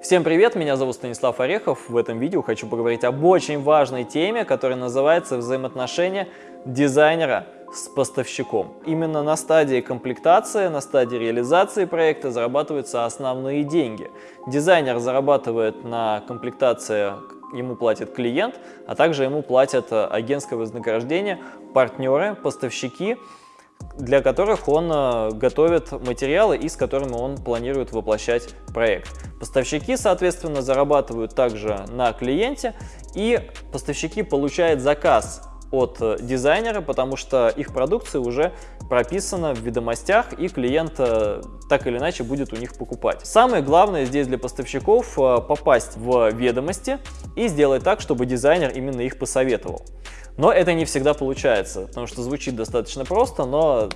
Всем привет, меня зовут Станислав Орехов. В этом видео хочу поговорить об очень важной теме, которая называется взаимоотношения дизайнера с поставщиком. Именно на стадии комплектации, на стадии реализации проекта зарабатываются основные деньги. Дизайнер зарабатывает на комплектации ему платит клиент, а также ему платят агентское вознаграждение, партнеры, поставщики, для которых он э, готовит материалы и с которыми он планирует воплощать проект. Поставщики, соответственно, зарабатывают также на клиенте, и поставщики получают заказ от э, дизайнера, потому что их продукция уже прописана в ведомостях, и клиент э, так или иначе будет у них покупать. Самое главное здесь для поставщиков попасть в ведомости и сделать так, чтобы дизайнер именно их посоветовал. Но это не всегда получается, потому что звучит достаточно просто, но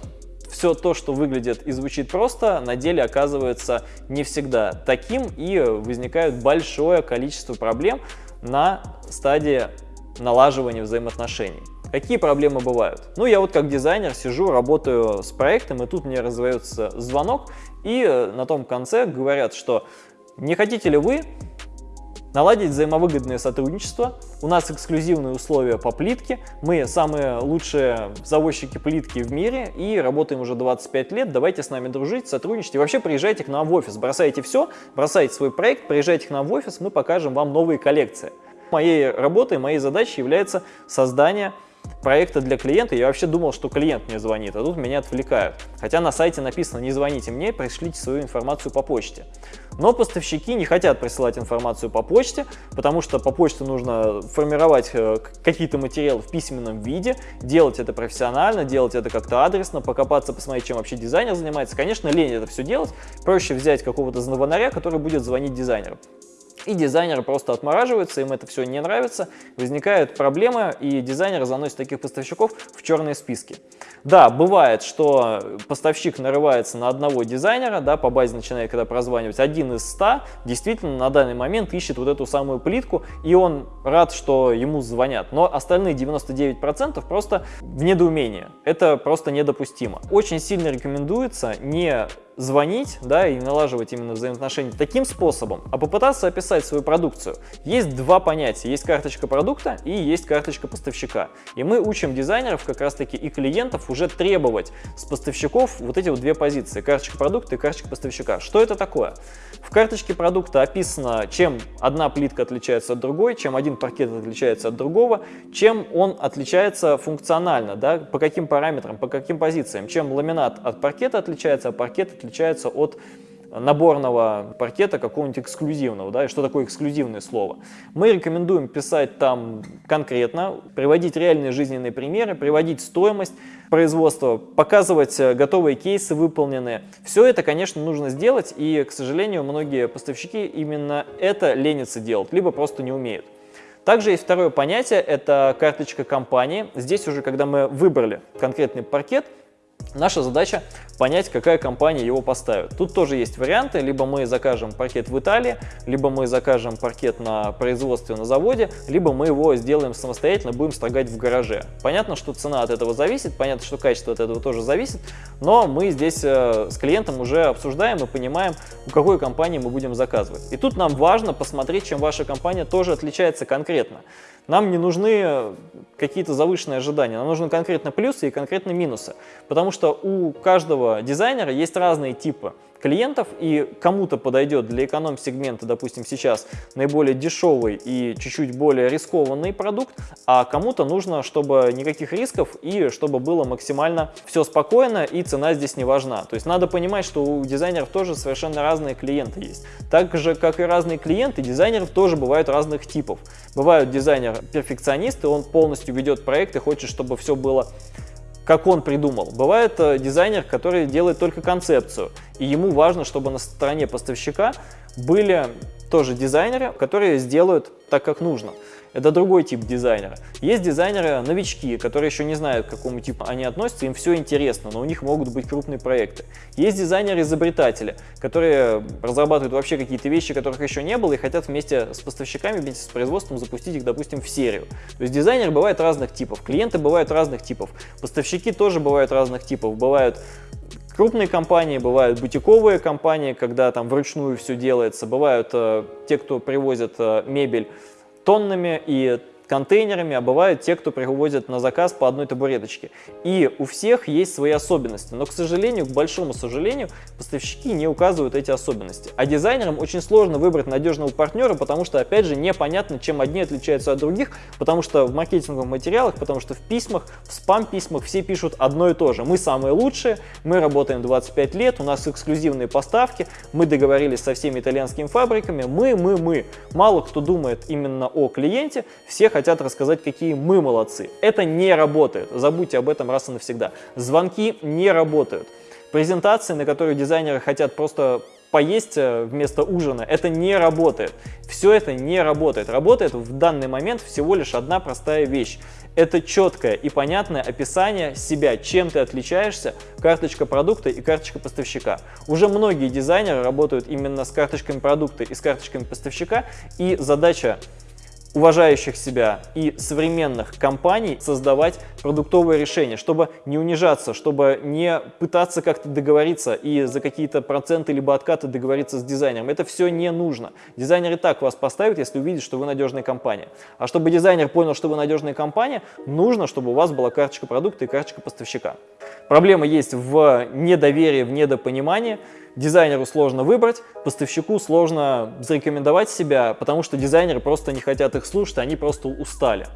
все то, что выглядит и звучит просто, на деле оказывается не всегда таким, и возникает большое количество проблем на стадии налаживания взаимоотношений. Какие проблемы бывают? Ну, я вот как дизайнер сижу, работаю с проектом, и тут мне раздается звонок, и на том конце говорят, что не хотите ли вы наладить взаимовыгодное сотрудничество. У нас эксклюзивные условия по плитке. Мы самые лучшие заводчики плитки в мире и работаем уже 25 лет. Давайте с нами дружить, сотрудничать. И вообще приезжайте к нам в офис, бросайте все, бросайте свой проект, приезжайте к нам в офис, мы покажем вам новые коллекции. Моей работой, моей задачей является создание проекта для клиента, я вообще думал, что клиент мне звонит, а тут меня отвлекают. Хотя на сайте написано «не звоните мне, пришлите свою информацию по почте». Но поставщики не хотят присылать информацию по почте, потому что по почте нужно формировать э, какие-то материалы в письменном виде, делать это профессионально, делать это как-то адресно, покопаться, посмотреть, чем вообще дизайнер занимается. Конечно, лень это все делать, проще взять какого-то звонаря, который будет звонить дизайнеру и дизайнеры просто отмораживаются, им это все не нравится, возникают проблемы, и дизайнеры заносят таких поставщиков в черные списки. Да, бывает, что поставщик нарывается на одного дизайнера, да, по базе начинает когда прозванивать, один из ста действительно на данный момент ищет вот эту самую плитку, и он рад, что ему звонят, но остальные 99% просто в недоумении. Это просто недопустимо. Очень сильно рекомендуется не звонить, да, и налаживать именно взаимоотношения таким способом, а попытаться описать свою продукцию. Есть два понятия. Есть карточка продукта и есть карточка поставщика. И мы учим дизайнеров как раз-таки и клиентов уже требовать с поставщиков вот эти вот две позиции. Карточка продукта и карточка поставщика. Что это такое? В карточке продукта описано, чем одна плитка отличается от другой, чем один паркет отличается от другого, чем он отличается функционально, да, по каким параметрам, по каким позициям, чем ламинат от паркета отличается, а паркет отличается от наборного паркета какого-нибудь эксклюзивного, да, и что такое эксклюзивное слово. Мы рекомендуем писать там конкретно, приводить реальные жизненные примеры, приводить стоимость производства, показывать э, готовые кейсы выполненные. Все это, конечно, нужно сделать, и, к сожалению, многие поставщики именно это ленятся делать, либо просто не умеют. Также есть второе понятие, это карточка компании. Здесь уже, когда мы выбрали конкретный паркет, Наша задача понять, какая компания его поставит. Тут тоже есть варианты, либо мы закажем паркет в Италии, либо мы закажем паркет на производстве на заводе, либо мы его сделаем самостоятельно, будем строгать в гараже. Понятно, что цена от этого зависит, понятно, что качество от этого тоже зависит, но мы здесь э, с клиентом уже обсуждаем и понимаем, у какой компании мы будем заказывать. И тут нам важно посмотреть, чем ваша компания тоже отличается конкретно. Нам не нужны какие-то завышенные ожидания, нам нужны конкретно плюсы и конкретно минусы, потому что у каждого дизайнера есть разные типы клиентов, и кому-то подойдет для эконом-сегмента, допустим, сейчас наиболее дешевый и чуть-чуть более рискованный продукт, а кому-то нужно, чтобы никаких рисков и чтобы было максимально все спокойно и цена здесь не важна. То есть надо понимать, что у дизайнеров тоже совершенно разные клиенты есть. Так же, как и разные клиенты, дизайнеров тоже бывают разных типов. Бывают дизайнер-перфекционисты, он полностью ведет проект и хочет, чтобы все было как он придумал. Бывает э, дизайнер, который делает только концепцию, и ему важно, чтобы на стороне поставщика были тоже дизайнеры, которые сделают так, как нужно. Это другой тип дизайнера. Есть дизайнеры-новички, которые еще не знают, к какому типу они относятся, им все интересно, но у них могут быть крупные проекты. Есть дизайнеры-изобретатели, которые разрабатывают вообще какие-то вещи, которых еще не было, и хотят вместе с поставщиками, вместе с производством запустить их, допустим, в серию. То есть дизайнеры бывают разных типов, клиенты бывают разных типов, поставщики тоже бывают разных типов. Бывают крупные компании, бывают бутиковые компании, когда там вручную все делается, бывают э, те, кто привозят э, мебель тоннами и контейнерами, а бывают те, кто привозят на заказ по одной табуреточке. И у всех есть свои особенности, но, к сожалению, к большому сожалению, поставщики не указывают эти особенности. А дизайнерам очень сложно выбрать надежного партнера, потому что, опять же, непонятно, чем одни отличаются от других, потому что в маркетинговых материалах, потому что в письмах, в спам-письмах все пишут одно и то же. Мы самые лучшие, мы работаем 25 лет, у нас эксклюзивные поставки, мы договорились со всеми итальянскими фабриками, мы, мы, мы. Мало кто думает именно о клиенте, все хотят хотят рассказать, какие мы молодцы. Это не работает. Забудьте об этом раз и навсегда. Звонки не работают. Презентации, на которые дизайнеры хотят просто поесть э, вместо ужина, это не работает. Все это не работает. Работает в данный момент всего лишь одна простая вещь. Это четкое и понятное описание себя, чем ты отличаешься, карточка продукта и карточка поставщика. Уже многие дизайнеры работают именно с карточками продукта и с карточками поставщика, и задача уважающих себя и современных компаний создавать продуктовые решения, чтобы не унижаться, чтобы не пытаться как-то договориться и за какие-то проценты либо откаты договориться с дизайнером. Это все не нужно. Дизайнер и так вас поставит, если увидит, что вы надежная компания. А чтобы дизайнер понял, что вы надежная компания, нужно, чтобы у вас была карточка продукта и карточка поставщика. Проблема есть в недоверии, в недопонимании. Дизайнеру сложно выбрать, поставщику сложно зарекомендовать себя, потому что дизайнеры просто не хотят их слушать, они просто устали.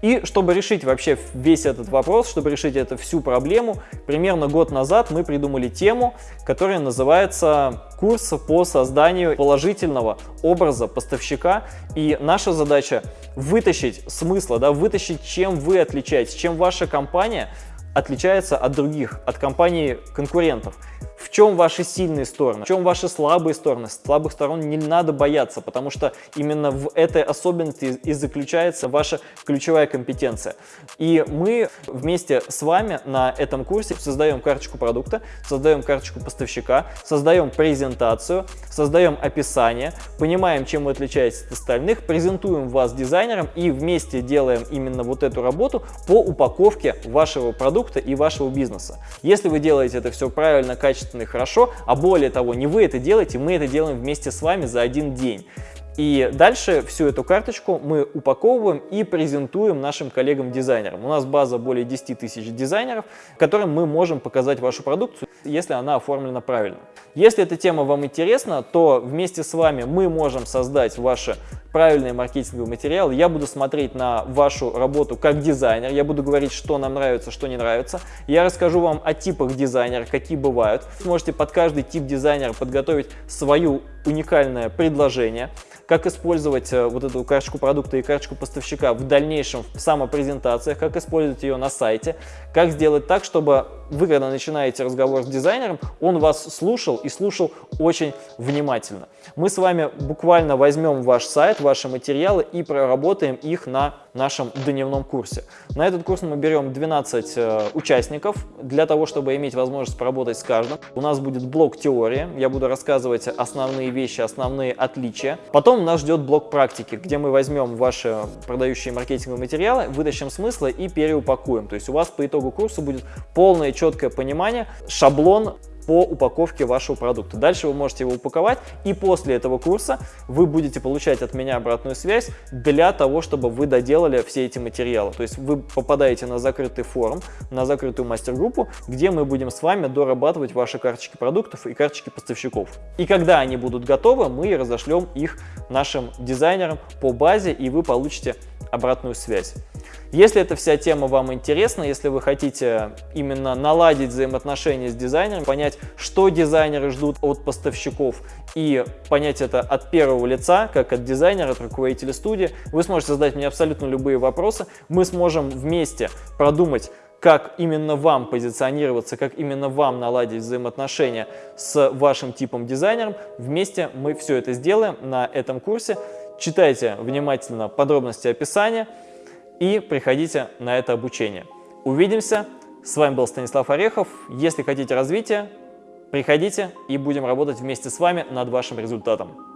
И чтобы решить вообще весь этот вопрос, чтобы решить эту всю проблему, примерно год назад мы придумали тему, которая называется «Курс по созданию положительного образа поставщика». И наша задача вытащить смысла, да, вытащить, чем вы отличаетесь, чем ваша компания отличается от других, от компаний конкурентов. В чем ваши сильные стороны, в чем ваши слабые стороны. Слабых сторон не надо бояться, потому что именно в этой особенности и заключается ваша ключевая компетенция. И мы вместе с вами на этом курсе создаем карточку продукта, создаем карточку поставщика, создаем презентацию, создаем описание, понимаем, чем вы отличаетесь от остальных, презентуем вас дизайнером и вместе делаем именно вот эту работу по упаковке вашего продукта и вашего бизнеса. Если вы делаете это все правильно, качественно, и хорошо, а более того, не вы это делаете, мы это делаем вместе с вами за один день. И дальше всю эту карточку мы упаковываем и презентуем нашим коллегам-дизайнерам. У нас база более 10 тысяч дизайнеров, которым мы можем показать вашу продукцию, если она оформлена правильно. Если эта тема вам интересна, то вместе с вами мы можем создать ваши правильные маркетинговые материалы. Я буду смотреть на вашу работу как дизайнер, я буду говорить, что нам нравится, что не нравится. Я расскажу вам о типах дизайнера, какие бывают. Вы сможете под каждый тип дизайнера подготовить свою уникальное предложение как использовать э, вот эту карточку продукта и карточку поставщика в дальнейшем в самопрезентациях, как использовать ее на сайте, как сделать так, чтобы вы, когда начинаете разговор с дизайнером, он вас слушал и слушал очень внимательно. Мы с вами буквально возьмем ваш сайт, ваши материалы и проработаем их на нашем дневном курсе. На этот курс мы берем 12 э, участников для того, чтобы иметь возможность поработать с каждым. У нас будет блок теории, я буду рассказывать основные вещи, основные отличия. Потом нас ждет блок практики, где мы возьмем ваши продающие маркетинговые материалы, вытащим смыслы и переупакуем. То есть у вас по итогу курса будет полное четкое понимание, шаблон по упаковке вашего продукта. Дальше вы можете его упаковать, и после этого курса вы будете получать от меня обратную связь для того, чтобы вы доделали все эти материалы. То есть вы попадаете на закрытый форум, на закрытую мастер-группу, где мы будем с вами дорабатывать ваши карточки продуктов и карточки поставщиков. И когда они будут готовы, мы разошлем их нашим дизайнерам по базе, и вы получите обратную связь. Если эта вся тема вам интересна, если вы хотите именно наладить взаимоотношения с дизайнером, понять, что дизайнеры ждут от поставщиков и понять это от первого лица, как от дизайнера, от руководителя студии, вы сможете задать мне абсолютно любые вопросы. Мы сможем вместе продумать, как именно вам позиционироваться, как именно вам наладить взаимоотношения с вашим типом дизайнером. Вместе мы все это сделаем на этом курсе. Читайте внимательно подробности описания и приходите на это обучение. Увидимся. С вами был Станислав Орехов. Если хотите развития, приходите и будем работать вместе с вами над вашим результатом.